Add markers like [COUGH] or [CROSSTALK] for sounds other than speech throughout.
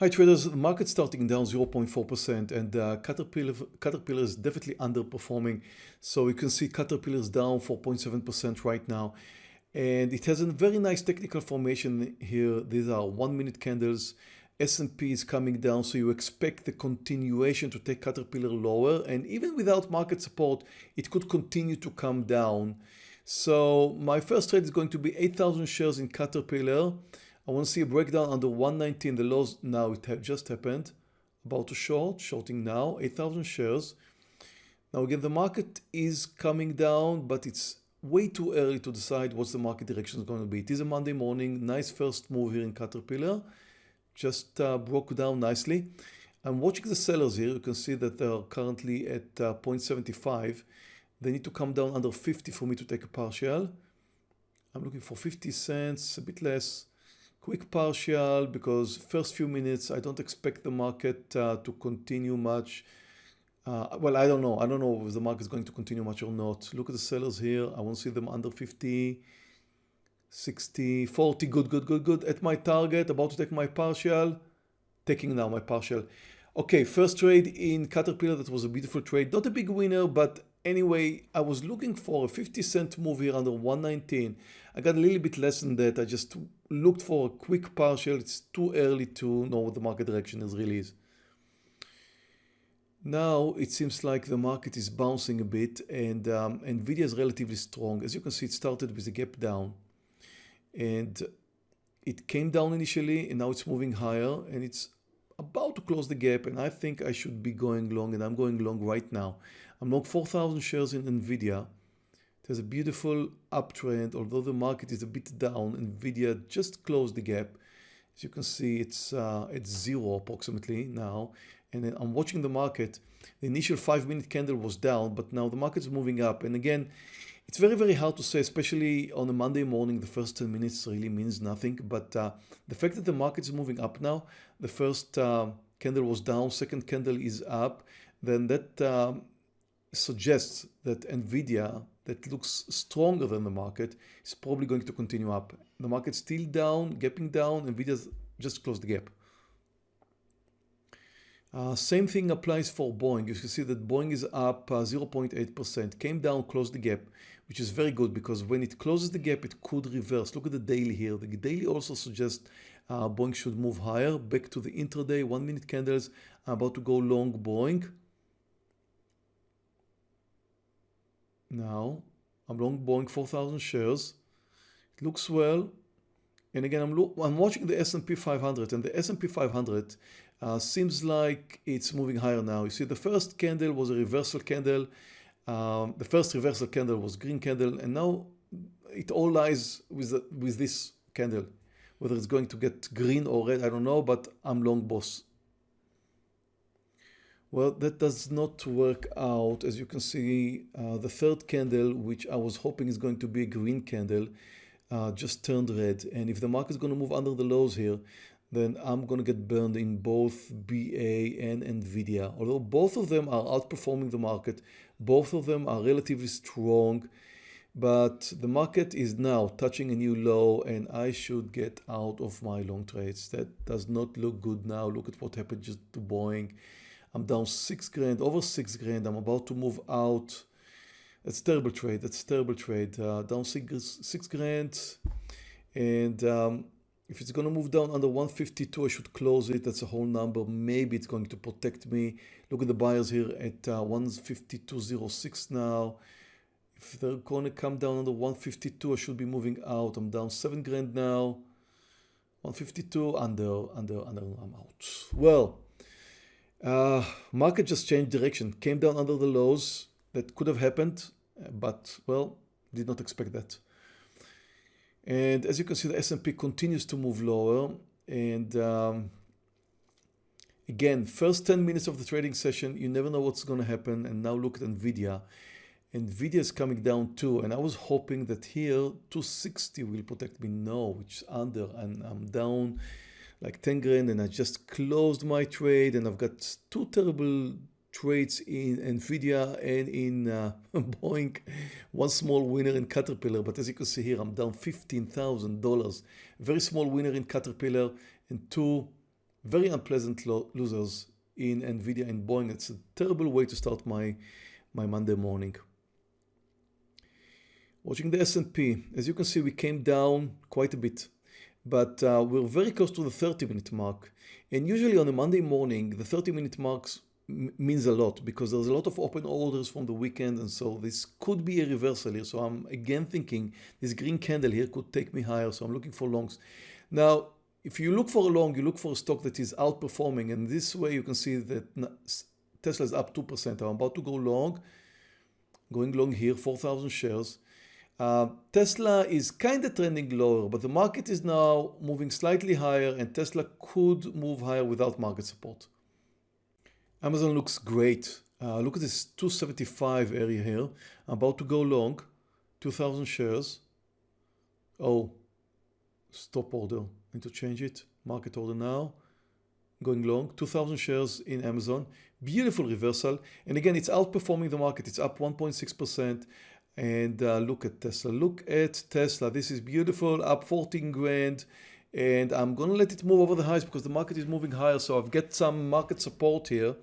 Hi traders, the market starting down 0.4% and uh, Caterpillar, Caterpillar is definitely underperforming. So you can see Caterpillar is down 4.7% right now. And it has a very nice technical formation here. These are one minute candles. S&P is coming down, so you expect the continuation to take Caterpillar lower. And even without market support, it could continue to come down. So my first trade is going to be 8,000 shares in Caterpillar. I want to see a breakdown under 119. The lows now it just happened. About to short, shorting now, 8,000 shares. Now again, the market is coming down, but it's way too early to decide what's the market direction is going to be. It is a Monday morning, nice first move here in Caterpillar. Just uh, broke down nicely. I'm watching the sellers here. You can see that they're currently at uh, 0.75. They need to come down under 50 for me to take a partial. I'm looking for 50 cents, a bit less quick partial because first few minutes I don't expect the market uh, to continue much. Uh, well I don't know. I don't know if the market is going to continue much or not. Look at the sellers here. I won't see them under 50 60 40 good good good good. At my target about to take my partial. Taking now my partial. Okay first trade in Caterpillar. That was a beautiful trade. Not a big winner but anyway I was looking for a 50 cent move here under 119 I got a little bit less than that I just looked for a quick partial. It's too early to know what the market direction is really is. Now it seems like the market is bouncing a bit and um, Nvidia is relatively strong. As you can see, it started with a gap down and it came down initially and now it's moving higher and it's about to close the gap and I think I should be going long and I'm going long right now. I'm long 4,000 shares in Nvidia there's a beautiful uptrend, although the market is a bit down. Nvidia just closed the gap. As you can see, it's uh, it's zero approximately now. And I'm watching the market. The initial five minute candle was down, but now the market is moving up. And again, it's very, very hard to say, especially on a Monday morning, the first 10 minutes really means nothing. But uh, the fact that the market is moving up now, the first uh, candle was down, second candle is up, then that um, suggests that NVIDIA that looks stronger than the market is probably going to continue up. The market's still down, gapping down, NVIDIA's just closed the gap. Uh, same thing applies for Boeing. You can see that Boeing is up 0.8%, uh, came down, closed the gap, which is very good because when it closes the gap, it could reverse. Look at the daily here. The daily also suggests uh, Boeing should move higher. Back to the intraday, one minute candles. About to go long Boeing. Now I'm long Boeing 4,000 shares. It looks well. And again, I'm, I'm watching the S&P 500 and the S&P 500 uh, seems like it's moving higher now. You see the first candle was a reversal candle. Um, the first reversal candle was green candle and now it all lies with, the, with this candle. Whether it's going to get green or red, I don't know, but I'm long boss. Well, that does not work out. As you can see, uh, the third candle, which I was hoping is going to be a green candle, uh, just turned red. And if the market is going to move under the lows here, then I'm going to get burned in both BA and NVIDIA. Although both of them are outperforming the market, both of them are relatively strong, but the market is now touching a new low and I should get out of my long trades. That does not look good now. Look at what happened just to Boeing. I'm down six grand, over six grand. I'm about to move out. That's terrible trade. That's terrible trade. Uh, down six, six grand. And um, if it's going to move down under 152, I should close it. That's a whole number. Maybe it's going to protect me. Look at the buyers here at uh, 152.06 now. If they're going to come down under 152, I should be moving out. I'm down seven grand now. 152 under, under, under, I'm out. Well, uh, market just changed direction, came down under the lows. That could have happened, but well, did not expect that. And as you can see, the S&P continues to move lower. And um, again, first 10 minutes of the trading session, you never know what's going to happen. And now look at NVIDIA. NVIDIA is coming down too. And I was hoping that here 260 will protect me. No, which is under and I'm down like 10 grand and I just closed my trade and I've got two terrible trades in Nvidia and in uh, [LAUGHS] Boeing. One small winner in Caterpillar, but as you can see here, I'm down $15,000. Very small winner in Caterpillar and two very unpleasant lo losers in Nvidia and Boeing. It's a terrible way to start my, my Monday morning. Watching the S&P, as you can see, we came down quite a bit, but uh, we're very close to the 30 minute mark. And usually on a Monday morning, the 30 minute marks means a lot because there's a lot of open orders from the weekend and so this could be a reversal here. So I'm again thinking this green candle here could take me higher. So I'm looking for longs. Now if you look for a long you look for a stock that is outperforming. And this way you can see that Tesla is up 2% I'm about to go long going long here 4,000 shares uh, Tesla is kind of trending lower but the market is now moving slightly higher and Tesla could move higher without market support Amazon looks great. Uh, look at this 275 area here. I'm about to go long, 2000 shares. Oh, stop order. Need to change it. Market order now. Going long, 2000 shares in Amazon. Beautiful reversal. And again, it's outperforming the market. It's up 1.6%. And uh, look at Tesla. Look at Tesla. This is beautiful. Up 14 grand and I'm going to let it move over the highs because the market is moving higher. So I've got some market support here.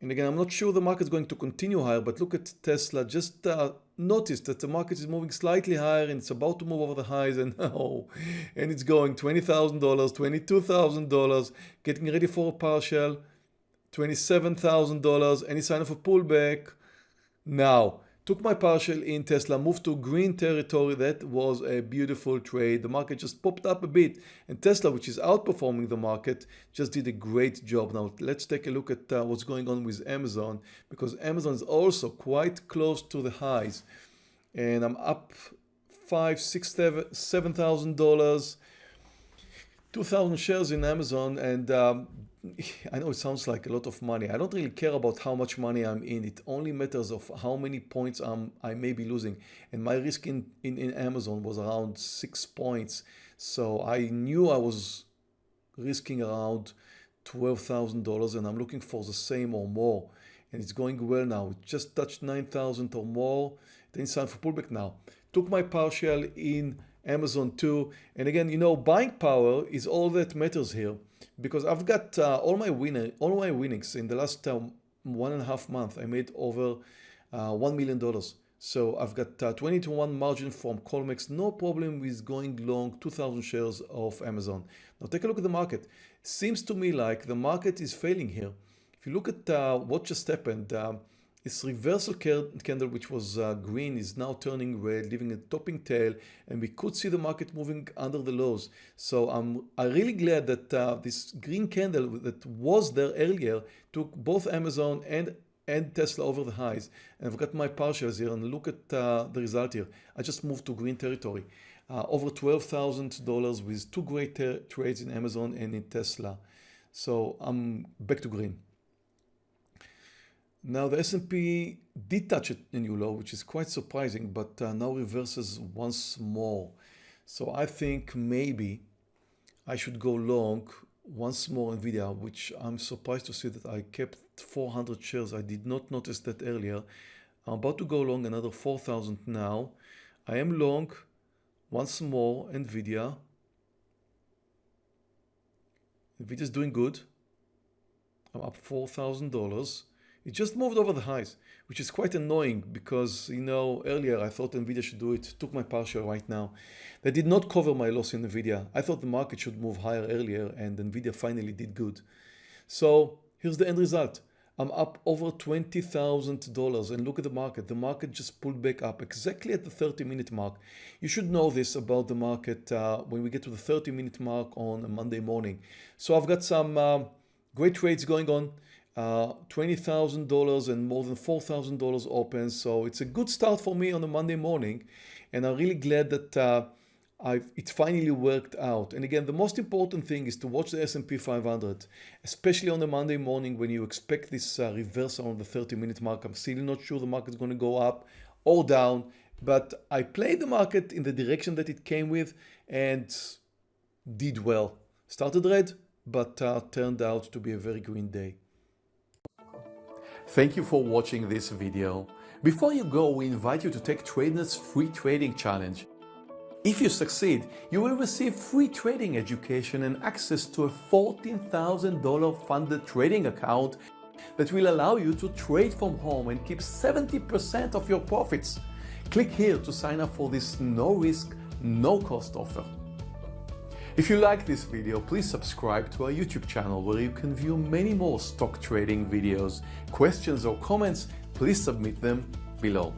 And again, I'm not sure the market's going to continue higher, but look at Tesla. Just uh, notice that the market is moving slightly higher and it's about to move over the highs [LAUGHS] and oh, and it's going $20,000, $22,000, getting ready for a partial, $27,000, any sign of a pullback. Now, took my partial in Tesla, moved to green territory. That was a beautiful trade. The market just popped up a bit and Tesla, which is outperforming the market, just did a great job. Now let's take a look at uh, what's going on with Amazon because Amazon is also quite close to the highs and I'm up five, six, seven thousand dollars, two thousand shares in Amazon and um, [LAUGHS] I know it sounds like a lot of money. I don't really care about how much money I'm in. It only matters of how many points I'm, I may be losing. And my risk in, in, in Amazon was around six points. So I knew I was risking around $12,000 and I'm looking for the same or more. And it's going well now. It just touched 9,000 or more. Then it's time for pullback now. Took my partial in Amazon too. And again, you know, buying power is all that matters here because I've got uh, all my winner, all my winnings in the last um, one and a half month. I made over uh, $1 million. So I've got uh, 20 to 1 margin from Colmex, no problem with going long 2000 shares of Amazon. Now take a look at the market. Seems to me like the market is failing here. If you look at uh, what just happened, um, this reversal candle, which was uh, green, is now turning red, leaving a topping tail, and we could see the market moving under the lows. So I'm, I'm really glad that uh, this green candle that was there earlier took both Amazon and and Tesla over the highs. And I've got my partials here and look at uh, the result here. I just moved to green territory. Uh, over $12,000 with two great trades in Amazon and in Tesla. So I'm back to green. Now the S&P did touch a new low, which is quite surprising, but uh, now reverses once more. So I think maybe I should go long once more Nvidia, which I'm surprised to see that I kept 400 shares. I did not notice that earlier. I'm about to go long another 4,000 now. I am long once more Nvidia. Nvidia is doing good. I'm up $4,000. It just moved over the highs, which is quite annoying because, you know, earlier I thought NVIDIA should do it, took my partial right now. They did not cover my loss in NVIDIA. I thought the market should move higher earlier and NVIDIA finally did good. So here's the end result. I'm up over $20,000 and look at the market. The market just pulled back up exactly at the 30 minute mark. You should know this about the market uh, when we get to the 30 minute mark on a Monday morning. So I've got some uh, great trades going on uh, $20,000 and more than $4,000 open. So it's a good start for me on a Monday morning. And I'm really glad that uh, I've, it finally worked out. And again, the most important thing is to watch the S&P 500, especially on a Monday morning when you expect this uh, reversal on the 30 minute mark. I'm still not sure the market's going to go up or down, but I played the market in the direction that it came with and did well. Started red, but uh, turned out to be a very green day. Thank you for watching this video. Before you go, we invite you to take TradeNet's free trading challenge. If you succeed, you will receive free trading education and access to a $14,000 funded trading account that will allow you to trade from home and keep 70% of your profits. Click here to sign up for this no risk, no cost offer. If you like this video, please subscribe to our YouTube channel where you can view many more stock trading videos. Questions or comments, please submit them below.